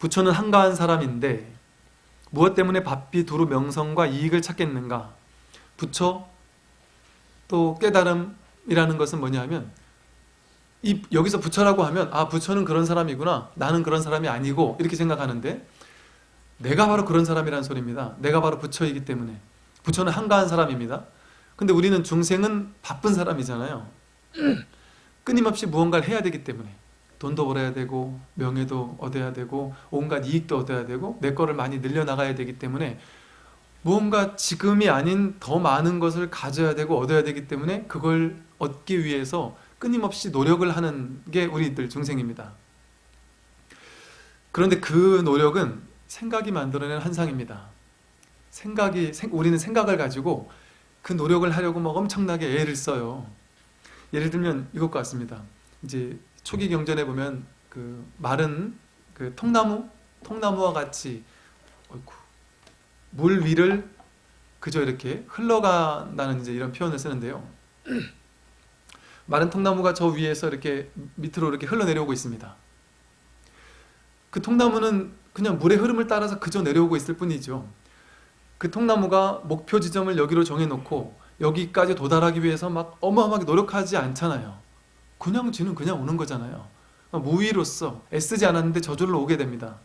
부처는 한가한 사람인데 무엇 때문에 바삐 두루 명성과 이익을 찾겠는가? 부처 또 깨달음이라는 것은 뭐냐면 이 여기서 부처라고 하면 아 부처는 그런 사람이구나 나는 그런 사람이 아니고 이렇게 생각하는데 내가 바로 그런 사람이라는 소리입니다. 내가 바로 부처이기 때문에 부처는 한가한 사람입니다. 근데 우리는 중생은 바쁜 사람이잖아요. 끊임없이 무언가를 해야 되기 때문에 돈도 벌어야 되고 명예도 얻어야 되고 온갖 이익도 얻어야 되고 내 거를 많이 늘려나가야 되기 때문에 무언가 지금이 아닌 더 많은 것을 가져야 되고 얻어야 되기 때문에 그걸 얻기 위해서 끊임없이 노력을 하는 게 우리들 중생입니다. 그런데 그 노력은 생각이 만들어낸 환상입니다. 생각이 우리는 생각을 가지고 그 노력을 하려고 막 엄청나게 애를 써요. 예를 들면 이것과 같습니다. 이제 초기 경전에 보면 그 마른 그 통나무 통나무와 같이 어이구, 물 위를 그저 이렇게 흘러간다는 이제 이런 표현을 쓰는데요. 마른 통나무가 저 위에서 이렇게 밑으로 이렇게 흘러내려오고 있습니다. 그 통나무는 그냥 물의 흐름을 따라서 그저 내려오고 있을 뿐이죠. 그 통나무가 목표 지점을 여기로 정해놓고 여기까지 도달하기 위해서 막 어마어마하게 노력하지 않잖아요. 그냥 지는 그냥 오는 거잖아요. 무위로서 애쓰지 않았는데 저절로 오게 됩니다.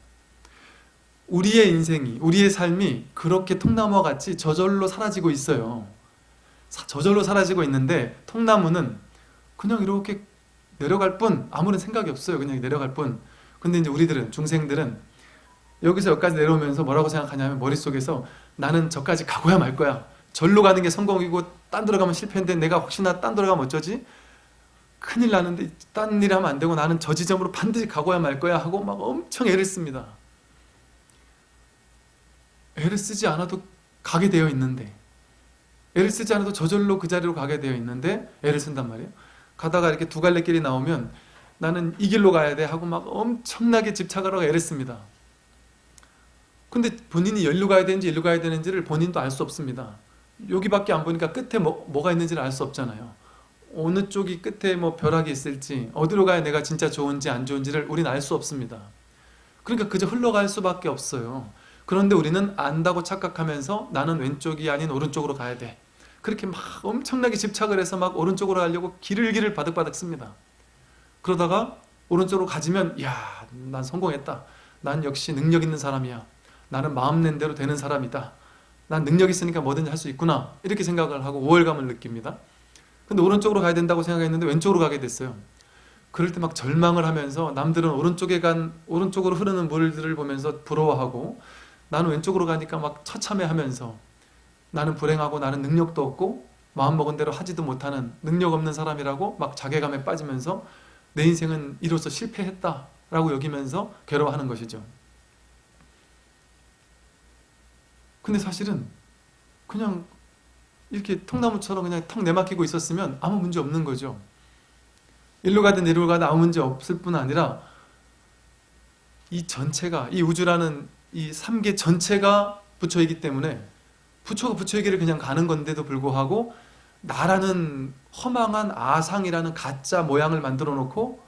우리의 인생이, 우리의 삶이 그렇게 통나무와 같이 저절로 사라지고 있어요. 저절로 사라지고 있는데 통나무는 그냥 이렇게 내려갈 뿐 아무런 생각이 없어요. 그냥 내려갈 뿐. 근데 이제 우리들은 중생들은 여기서 여기까지 내려오면서 뭐라고 생각하냐면 머릿속에서 나는 저까지 가고야 말 거야. 절로 가는 게 성공이고 딴 데로 가면 실패인데 내가 혹시나 딴 데로 가면 어쩌지? 큰일 나는데 딴 일 하면 안 되고 나는 저 지점으로 반드시 가고야 말 거야 하고 막 엄청 애를 씁니다. 애를 쓰지 않아도 가게 되어 있는데 애를 쓰지 않아도 저절로 그 자리로 가게 되어 있는데 애를 쓴단 말이에요. 가다가 이렇게 두 갈래 길이 나오면 나는 이 길로 가야 돼 하고 막 엄청나게 집착하라고 애를 씁니다. 근데 본인이 열로 가야 되는지 일로 가야 되는지를 본인도 알 수 없습니다. 여기밖에 안 보니까 끝에 뭐, 뭐가 있는지를 알 수 없잖아요. 어느 쪽이 끝에 뭐 벼락이 있을지 어디로 가야 내가 진짜 좋은지 안 좋은지를 우리는 알 수 없습니다. 그러니까 그저 흘러갈 수밖에 없어요. 그런데 우리는 안다고 착각하면서 나는 왼쪽이 아닌 오른쪽으로 가야 돼. 그렇게 막 엄청나게 집착을 해서 막 오른쪽으로 가려고 길을 길을 바득바득 씁니다. 그러다가 오른쪽으로 가지면 야 난 성공했다. 난 역시 능력 있는 사람이야. 나는 마음 낸 대로 되는 사람이다. 난 능력 있으니까 뭐든지 할 수 있구나. 이렇게 생각을 하고 우월감을 느낍니다. 근데 오른쪽으로 가야 된다고 생각했는데 왼쪽으로 가게 됐어요. 그럴 때 막 절망을 하면서 남들은 오른쪽에 간 오른쪽으로 흐르는 물들을 보면서 부러워하고 나는 왼쪽으로 가니까 막 처참해하면서 나는 불행하고 나는 능력도 없고 마음먹은 대로 하지도 못하는 능력 없는 사람이라고 막 자괴감에 빠지면서 내 인생은 이로써 실패했다 라고 여기면서 괴로워하는 것이죠. 근데 사실은 그냥 이렇게 통나무처럼 그냥 턱 내막히고 있었으면 아무 문제 없는 거죠. 일로 가든 이리로 가든 아무 문제 없을 뿐 아니라 이 전체가 이 우주라는 이 삼계 전체가 부처이기 때문에 부처가 부처에게를 그냥 가는 건데도 불구하고 나라는 허망한 아상이라는 가짜 모양을 만들어 놓고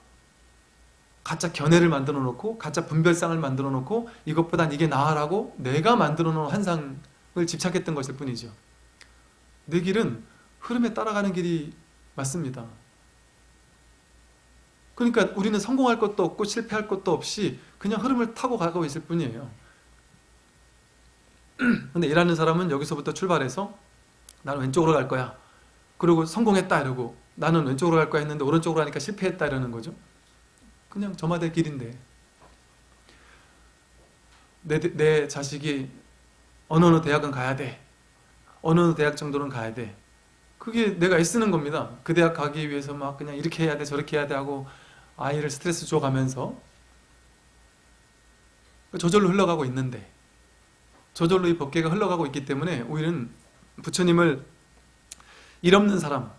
가짜 견해를 만들어 놓고 가짜 분별상을 만들어 놓고 이것보단 이게 나아라고 내가 만들어 놓은 환상을 집착했던 것일 뿐이죠. 내 길은 흐름에 따라가는 길이 맞습니다. 그러니까 우리는 성공할 것도 없고 실패할 것도 없이 그냥 흐름을 타고 가고 있을 뿐이에요. 근데 일하는 사람은 여기서부터 출발해서 나는 왼쪽으로 갈 거야. 그리고 성공했다 이러고 나는 왼쪽으로 갈 거야 했는데 오른쪽으로 하니까 실패했다 이러는 거죠. 그냥 저마다의 길인데 내, 내 자식이 어느 어느 대학은 가야 돼. 어느 대학 정도는 가야 돼. 그게 내가 애쓰는 겁니다. 그 대학 가기 위해서 막 그냥 이렇게 해야 돼 저렇게 해야 돼 하고 아이를 스트레스 줘가면서 저절로 흘러가고 있는데 저절로 이 법계가 흘러가고 있기 때문에 우리는 부처님을 일 없는 사람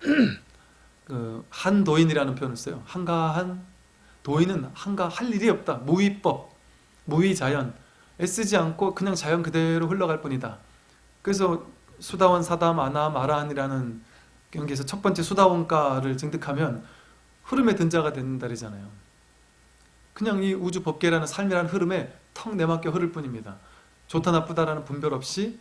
그 한도인이라는 표현을 써요. 한가한 도인은 한가할 일이 없다. 무위법, 무위자연 애쓰지 않고 그냥 자연 그대로 흘러갈 뿐이다. 그래서 수다원, 사담, 아남, 아라한이라는 경기에서 첫 번째 수다원가를 증득하면 흐름의 등자가 되는 달이잖아요. 그냥 이 우주 법계라는 삶이라는 흐름에 턱 내맡겨 흐를 뿐입니다. 좋다 나쁘다라는 분별 없이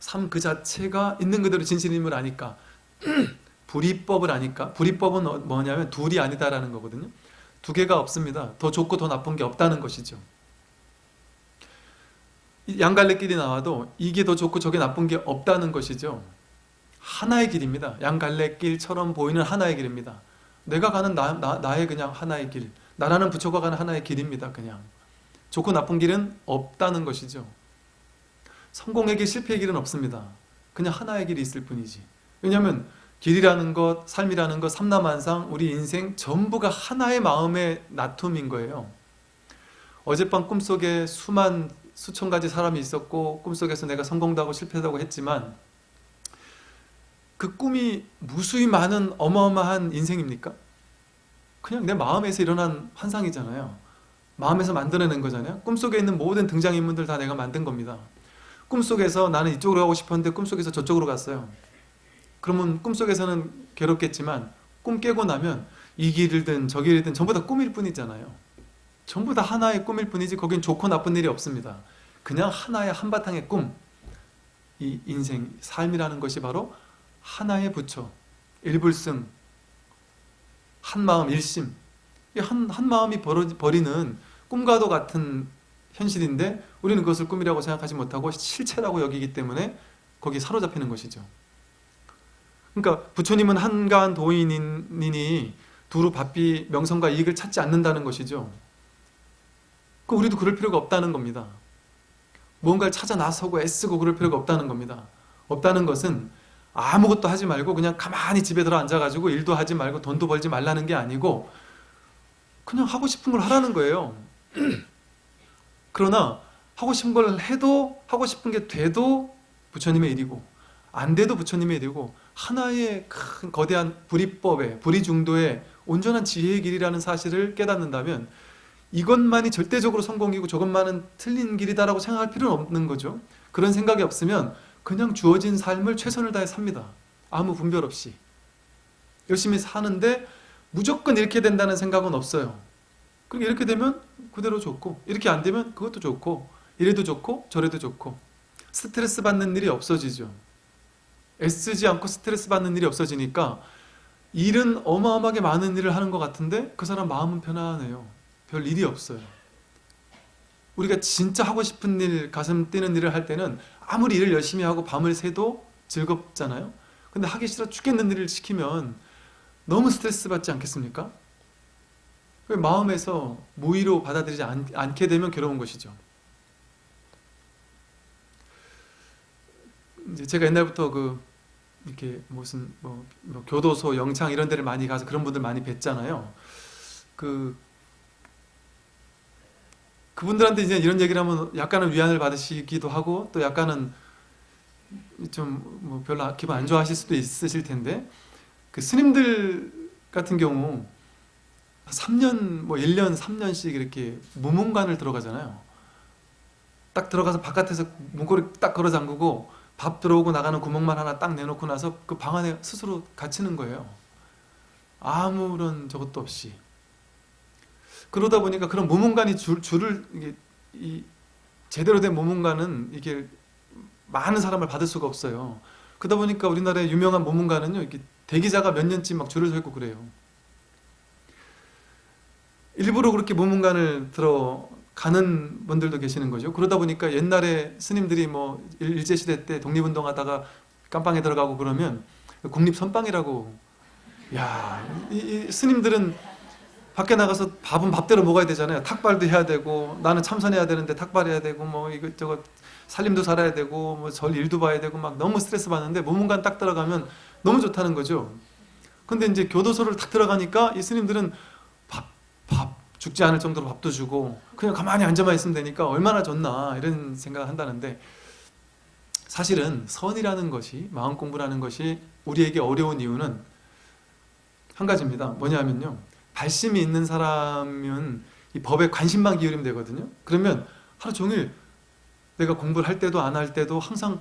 삶 그 자체가 있는 그대로 진실임을 아니까 불이법을 아니까 불이법은 어- 뭐냐면 둘이 아니다라는 거거든요. 두 개가 없습니다. 더 좋고 더 나쁜 게 없다는 것이죠. 이 양갈래 길이 나와도 이게 더 좋고 저게 나쁜 게 없다는 것이죠. 하나의 길입니다. 양갈래 길처럼 보이는 하나의 길입니다. 내가 가는 나, 나, 나 의 그냥 하나의 길, 나라는 부처가 가는 하나의 길입니다. 그냥 좋고 나쁜 길은 없다는 것이죠. 성공의 길, 실패의 길은 없습니다. 그냥 하나의 길이 있을 뿐이지. 왜냐하면 길이라는 것, 삶이라는 것, 삼라만상, 우리 인생 전부가 하나의 마음의 나툼인 거예요. 어젯밤 꿈속에 수만 수천 가지 사람이 있었고 꿈속에서 내가 성공도 하고 실패도 하고 했지만 그 꿈이 무수히 많은 어마어마한 인생입니까? 그냥 내 마음에서 일어난 환상이잖아요. 마음에서 만들어낸 거잖아요. 꿈속에 있는 모든 등장인물들 다 내가 만든 겁니다. 꿈속에서 나는 이쪽으로 가고 싶었는데 꿈속에서 저쪽으로 갔어요. 그러면 꿈속에서는 괴롭겠지만 꿈 깨고 나면 이 길이든 저 길이든 전부 다 꿈일 뿐이잖아요. 전부 다 하나의 꿈일 뿐이지 거긴 좋고 나쁜 일이 없습니다. 그냥 하나의 한바탕의 꿈. 이 인생, 삶이라는 것이 바로 하나의 부처, 일불승, 한마음 일심. 이 한, 한 마음이 벌어, 버리는 꿈과도 같은 현실인데 우리는 그것을 꿈이라고 생각하지 못하고 실체라고 여기기 때문에 거기 사로잡히는 것이죠. 그러니까 부처님은 한가한 도인이니 두루 바삐 명성과 이익을 찾지 않는다는 것이죠. 그 우리도 그럴 필요가 없다는 겁니다. 무언가를 찾아 나서고 애쓰고 그럴 필요가 없다는 겁니다. 없다는 것은 아무것도 하지 말고 그냥 가만히 집에 들어 앉아가지고 일도 하지 말고 돈도 벌지 말라는 게 아니고 그냥 하고 싶은 걸 하라는 거예요. 그러나 하고 싶은 걸 해도 하고 싶은 게 돼도 부처님의 일이고 안 돼도 부처님의 일이고 하나의 큰 거대한 불이법의 불이중도의 온전한 지혜의 길이라는 사실을 깨닫는다면 이것만이 절대적으로 성공이고 저것만은 틀린 길이다라고 생각할 필요는 없는 거죠. 그런 생각이 없으면 그냥 주어진 삶을 최선을 다해 삽니다. 아무 분별 없이. 열심히 사는데 무조건 이렇게 된다는 생각은 없어요. 그럼 이렇게 되면 그대로 좋고 이렇게 안 되면 그것도 좋고 이래도 좋고 저래도 좋고 스트레스 받는 일이 없어지죠. 애쓰지 않고 스트레스 받는 일이 없어지니까 일은 어마어마하게 많은 일을 하는 것 같은데 그 사람 마음은 편안해요. 별 일이 없어요. 우리가 진짜 하고 싶은 일, 가슴 뛰는 일을 할 때는 아무리 일을 열심히 하고 밤을 새도 즐겁잖아요. 근데 하기 싫어 죽겠는 일을 시키면 너무 스트레스 받지 않겠습니까? 마음에서 무의로 받아들이지 않, 않게 되면 괴로운 것이죠. 이제 제가 옛날부터 그 이렇게 무슨 뭐, 뭐 교도소, 영창 이런 데를 많이 가서 그런 분들 많이 뵀잖아요. 그 그분들한테 이제 이런 얘기를 하면 약간은 위안을 받으시기도 하고 또 약간은 좀 뭐 별로 기분 안 좋아하실 수도 있으실 텐데 그 스님들 같은 경우 3년 뭐 1년 3년씩 이렇게 무문관을 들어가잖아요. 딱 들어가서 바깥에서 문고리 딱 걸어 잠그고 밥 들어오고 나가는 구멍만 하나 딱 내놓고 나서 그 방 안에 스스로 갇히는 거예요. 아무런 저것도 없이. 그러다 보니까 그런 모문관이 줄, 줄을 이게 이 제대로 된 모문관은 이게 많은 사람을 받을 수가 없어요. 그러다 보니까 우리나라의 유명한 모문관은요, 이렇게 대기자가 몇 년쯤 막 줄을 서 있고 그래요. 일부러 그렇게 모문관을 들어가는 분들도 계시는 거죠. 그러다 보니까 옛날에 스님들이 뭐 일제시대 때 독립운동하다가 깜빵에 들어가고 그러면 국립선빵이라고 야, 이, 이 스님들은 밖에 나가서 밥은 밥대로 먹어야 되잖아요. 탁발도 해야 되고 나는 참선해야 되는데 탁발해야 되고 뭐 이것저것 살림도 살아야 되고 뭐절 일도 봐야 되고 막 너무 스트레스 받는데 모문관 딱 들어가면 너무 좋다는 거죠. 근데 이제 교도소를 탁 들어가니까 이 스님들은 밥, 밥 죽지 않을 정도로 밥도 주고 그냥 가만히 앉아만 있으면 되니까 얼마나 좋나 이런 생각을 한다는데 사실은 선이라는 것이 마음 공부라는 것이 우리에게 어려운 이유는 한 가지입니다. 뭐냐면요. 발심이 있는 사람은 이 법에 관심만 기울이면 되거든요. 그러면 하루 종일 내가 공부를 할 때도 안 할 때도 항상 야,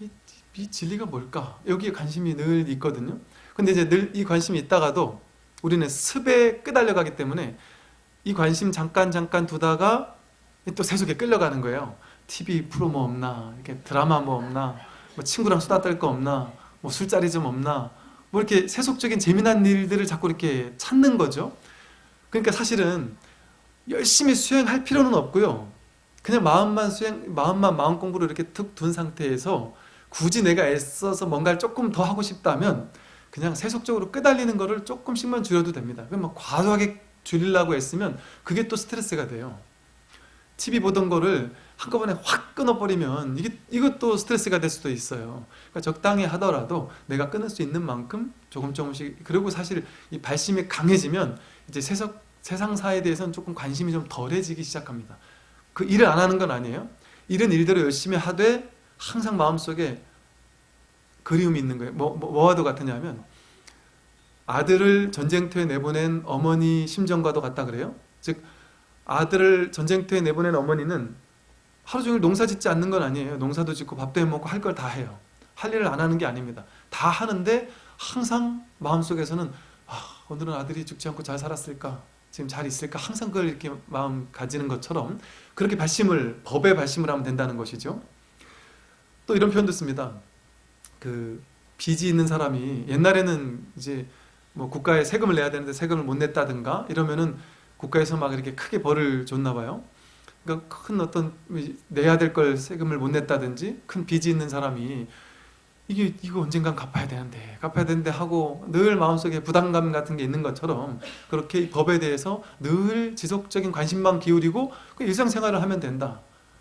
이, 이 진리가 뭘까? 여기에 관심이 늘 있거든요. 근데 이제 늘 이 관심이 있다가도 우리는 습에 끄달려 가기 때문에 이 관심 잠깐 잠깐 두다가 또 세속에 끌려가는 거예요. TV 프로 뭐 없나, 이렇게 드라마 뭐 없나, 뭐 친구랑 수다 떨 거 없나, 뭐 술자리 좀 없나, 뭐 이렇게 세속적인 재미난 일들을 자꾸 이렇게 찾는 거죠. 그러니까 사실은 열심히 수행할 필요는 없고요. 그냥 마음만 수행, 마음만 마음 공부를 이렇게 툭 둔 상태에서 굳이 내가 애써서 뭔가를 조금 더 하고 싶다면 그냥 세속적으로 끄달리는 거를 조금씩만 줄여도 됩니다. 뭐 과도하게 줄이려고 애쓰면 그게 또 스트레스가 돼요. TV 보던 거를 한꺼번에 확 끊어버리면 이게 이것도 스트레스가 될 수도 있어요. 그러니까 적당히 하더라도 내가 끊을 수 있는 만큼 조금 조금씩 그리고 사실 이 발심이 강해지면 이제 세상 세상사에 대해서는 조금 관심이 좀 덜해지기 시작합니다. 그 일을 안 하는 건 아니에요. 일은 일대로 열심히 하되 항상 마음속에 그리움이 있는 거예요. 뭐, 뭐 뭐와도 같으냐면 아들을 전쟁터에 내보낸 어머니 심정과도 같다 그래요. 즉 아들을 전쟁터에 내보낸 어머니는 하루 종일 농사 짓지 않는 건 아니에요. 농사도 짓고 밥도 해 먹고 할 걸 다 해요. 할 일을 안 하는 게 아닙니다. 다 하는데 항상 마음속에서는 아, 오늘은 아들이 죽지 않고 잘 살았을까? 지금 잘 있을까? 항상 그걸 이렇게 마음 가지는 것처럼 그렇게 발심을 법에 발심을 하면 된다는 것이죠. 또 이런 표현도 씁니다. 그 빚이 있는 사람이 옛날에는 이제 뭐 국가에 세금을 내야 되는데 세금을 못 냈다든가 이러면은 국가에서 막 이렇게 크게 벌을 줬나 봐요. 그러니까 큰 어떤 내야 될 걸 세금을 못 냈다든지 큰 빚이 있는 사람이 이게 이거 언젠간 갚아야 되는데 갚아야 되는데 하고 늘 마음속에 부담감 같은 게 있는 것처럼 그렇게 법에 대해서 늘 지속적인 관심만 기울이고 그 일상생활을 하면 된다.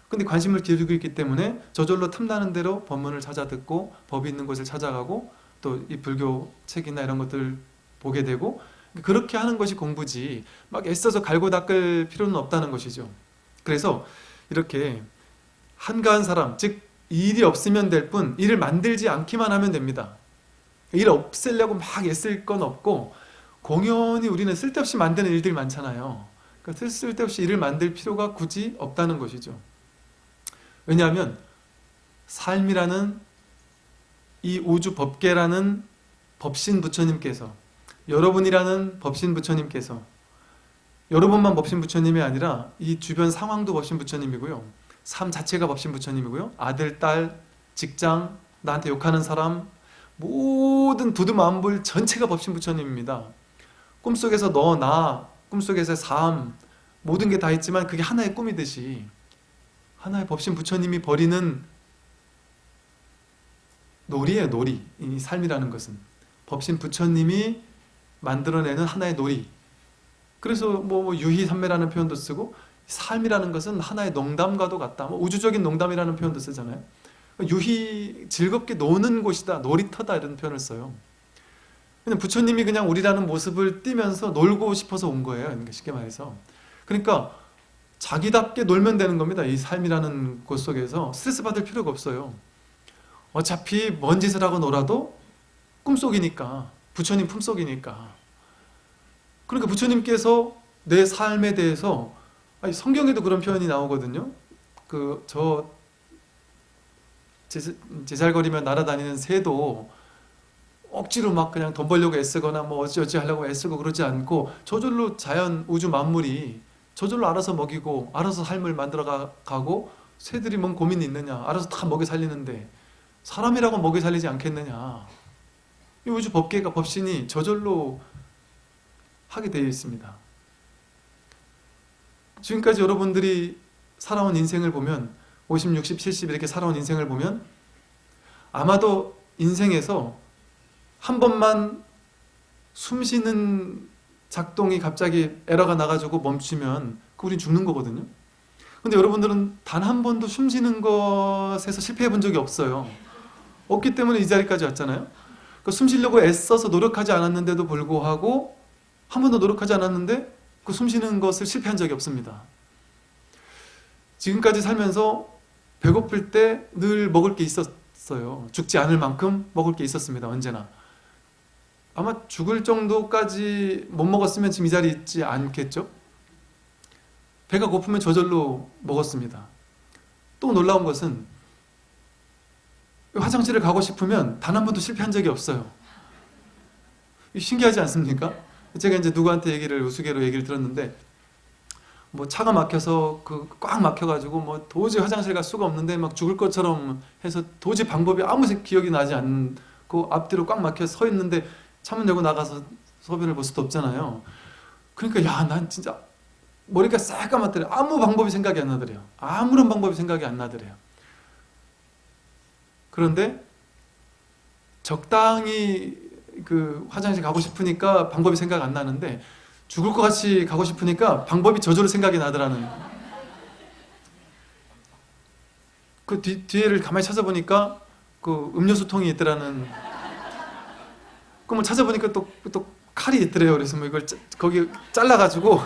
근데 관심을 기울이고 있기 때문에 저절로 틈나는 대로 법문을 찾아 듣고 법이 있는 곳을 찾아가고 또 이 불교 책이나 이런 것들 보게 되고 그렇게 하는 것이 공부지 막 애써서 갈고 닦을 필요는 없다는 것이죠. 그래서 이렇게 한가한 사람, 즉 일이 없으면 될 뿐 일을 만들지 않기만 하면 됩니다. 일 없애려고 막 애쓸 건 없고 공연히 우리는 쓸데없이 만드는 일들 많잖아요. 그러니까 쓸데없이 일을 만들 필요가 굳이 없다는 것이죠. 왜냐하면 삶이라는 이 우주 법계라는 법신 부처님께서 여러분이라는 법신 부처님께서 여러분만 법신 부처님이 아니라 이 주변 상황도 법신 부처님이고요. 삶 자체가 법신 부처님이고요. 아들, 딸, 직장, 나한테 욕하는 사람 모든 두두만불 전체가 법신 부처님입니다. 꿈속에서 너, 나, 꿈속에서의 삶 모든 게 다 있지만 그게 하나의 꿈이듯이 하나의 법신 부처님이 버리는 놀이에요 놀이 이 삶이라는 것은 법신 부처님이 만들어내는 하나의 놀이 그래서 뭐 유희산매라는 표현도 쓰고 삶이라는 것은 하나의 농담과도 같다. 뭐 우주적인 농담이라는 표현도 쓰잖아요. 유희 즐겁게 노는 곳이다 놀이터다 이런 표현을 써요. 그냥 부처님이 그냥 우리라는 모습을 띠면서 놀고 싶어서 온 거예요. 그러니까 쉽게 말해서. 그러니까 자기답게 놀면 되는 겁니다. 이 삶이라는 곳 속에서. 스트레스 받을 필요가 없어요. 어차피 뭔 짓을 하고 놀아도 꿈속이니까 부처님 품속이니까 그러니까 부처님께서 내 삶에 대해서 아니 성경에도 그런 표현이 나오거든요. 그 저 제살거리며 날아다니는 새도 억지로 막 그냥 돈 벌려고 애쓰거나 뭐 어찌어찌 하려고 애쓰고 그러지 않고 저절로 자연 우주 만물이 저절로 알아서 먹이고 알아서 삶을 만들어 가고 새들이 뭔 고민이 있느냐 알아서 다 먹여 살리는데 사람이라고 먹여 살리지 않겠느냐. 이 우주 법계가 법신이 저절로 하게 되어 있습니다. 지금까지 여러분들이 살아온 인생을 보면 50, 60, 70 이렇게 살아온 인생을 보면 아마도 인생에서 한 번만 숨 쉬는 작동이 갑자기 에러가 나가지고 멈추면 그 우린 죽는 거거든요. 근데 여러분들은 단 한 번도 숨 쉬는 것에서 실패해 본 적이 없어요. 없기 때문에 이 자리까지 왔잖아요. 그러니까 숨 쉬려고 애써서 노력하지 않았는데도 불구하고 한 번도 노력하지 않았는데 그 숨 쉬는 것을 실패한 적이 없습니다. 지금까지 살면서 배고플 때 늘 먹을 게 있었어요. 죽지 않을 만큼 먹을 게 있었습니다. 언제나. 아마 죽을 정도까지 못 먹었으면 지금 이 자리에 있지 않겠죠? 배가 고프면 저절로 먹었습니다. 또 놀라운 것은 화장실을 가고 싶으면 단 한 번도 실패한 적이 없어요. 신기하지 않습니까? 제가 이제 누구한테 얘기를 우스개로 얘기를 들었는데 뭐 차가 막혀서 그 꽉 막혀가지고 뭐 도저히 화장실 갈 수가 없는데 막 죽을 것처럼 해서 도저히 방법이 아무 기억이 나지 않고 앞뒤로 꽉 막혀 서 있는데 창문 열고 나가서 소변을 볼 수도 없잖아요. 그러니까 야 난 진짜 머리가 싹 감았더래. 아무 방법이 생각이 안 나더래요. 아무런 방법이 생각이 안 나더래요. 그런데 적당히 그 화장실 가고 싶으니까 방법이 생각 안 나는데 죽을 것 같이 가고 싶으니까 방법이 저절로 생각이 나더라는. 그 뒤, 뒤에를 가만히 찾아보니까 그 음료수 통이 있더라는. 그뭐 찾아보니까 또, 또 칼이 있더래요. 그래서 뭐 이걸 짜, 거기 잘라가지고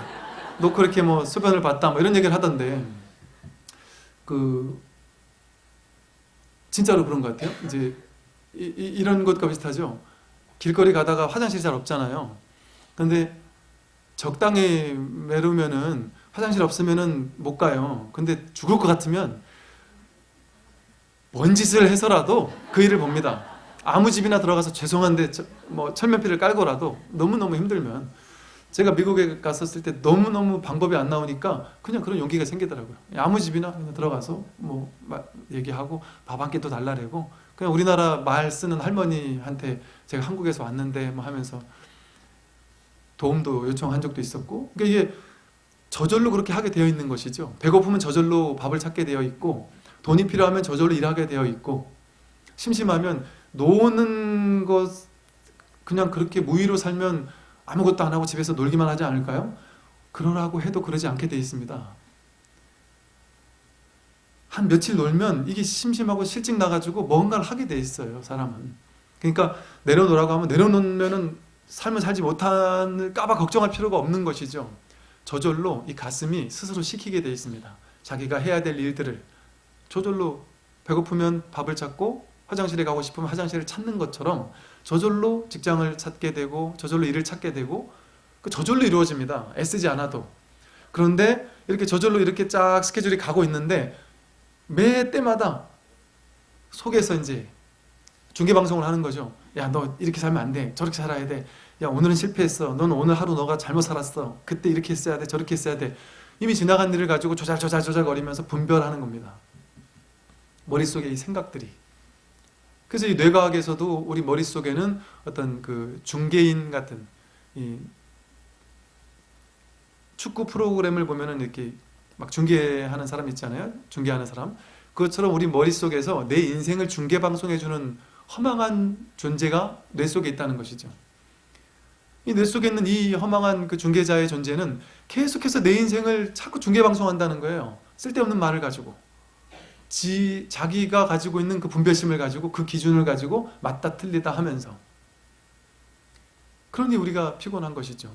놓고 이렇게 뭐 소변을 봤다 뭐 이런 얘기를 하던데. 그 진짜로 그런 것 같아요. 이제 이, 이, 이런 것과 비슷하죠 길거리 가다가 화장실이 잘 없잖아요 근데 적당히 메르면은 화장실 없으면은 못 가요. 근데 죽을 것 같으면 뭔 짓을 해서라도 그 일을 봅니다. 아무 집이나 들어가서 죄송한데 저- 뭐 철면피를 깔고라도 너무너무 힘들면 제가 미국에 갔었을 때 너무너무 방법이 안 나오니까 그냥 그런 용기가 생기더라고요. 아무 집이나 들어가서 뭐 마- 얘기하고 밥 한끼또 달라래고 그냥 우리나라 말 쓰는 할머니한테 제가 한국에서 왔는데 뭐 하면서 도움도 요청한 적도 있었고 그러니까 이게 저절로 그렇게 하게 되어 있는 것이죠 배고프면 저절로 밥을 찾게 되어 있고 돈이 필요하면 저절로 일하게 되어 있고 심심하면 노는 것 그냥 그렇게 무의로 살면 아무것도 안 하고 집에서 놀기만 하지 않을까요? 그러라고 해도 그러지 않게 되어 있습니다 한 며칠 놀면 이게 심심하고 실직 나가지고 뭔가를 하게 돼 있어요 사람은 그러니까 내려놓으라고 하면 내려놓으면은 삶을 살지 못할까봐 걱정할 필요가 없는 것이죠. 저절로 이 가슴이 스스로 시키게 돼 있습니다. 자기가 해야 될 일들을 저절로 배고프면 밥을 찾고 화장실에 가고 싶으면 화장실을 찾는 것처럼 저절로 직장을 찾게 되고 저절로 일을 찾게 되고 그 저절로 이루어집니다. 애쓰지 않아도. 그런데 이렇게 저절로 이렇게 쫙 스케줄이 가고 있는데 매 때마다 속에서 이제 중계 방송을 하는 거죠. 야, 너 이렇게 살면 안 돼. 저렇게 살아야 돼. 야, 오늘은 실패했어. 넌 오늘 하루 너가 잘못 살았어. 그때 이렇게 했어야 돼. 저렇게 했어야 돼. 이미 지나간 일을 가지고 조잘조잘 조잘 거리면서 분별하는 겁니다. 머릿속에 이 생각들이. 그래서 이 뇌과학에서도 우리 머릿속에는 어떤 그 중개인 같은 이 축구 프로그램을 보면은 이렇게 막 중계하는 사람 있잖아요. 중계하는 사람. 그것처럼 우리 머릿속에서 내 인생을 중계 방송해주는 허망한 존재가 뇌 속에 있다는 것이죠. 이 뇌 속에 있는 이 허망한 그 중개자의 존재는 계속해서 내 인생을 자꾸 중계 방송한다는 거예요. 쓸데없는 말을 가지고. 지, 자기가 가지고 있는 그 분별심을 가지고 그 기준을 가지고 맞다 틀리다 하면서. 그러니 우리가 피곤한 것이죠.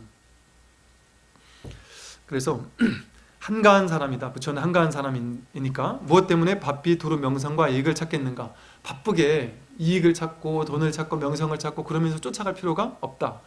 그래서 한가한 사람이다. 부처는 한가한 사람이니까 무엇 때문에 바삐 두루 명성과 이익을 찾겠는가? 바쁘게 이익을 찾고 돈을 찾고 명성을 찾고 그러면서 쫓아갈 필요가 없다.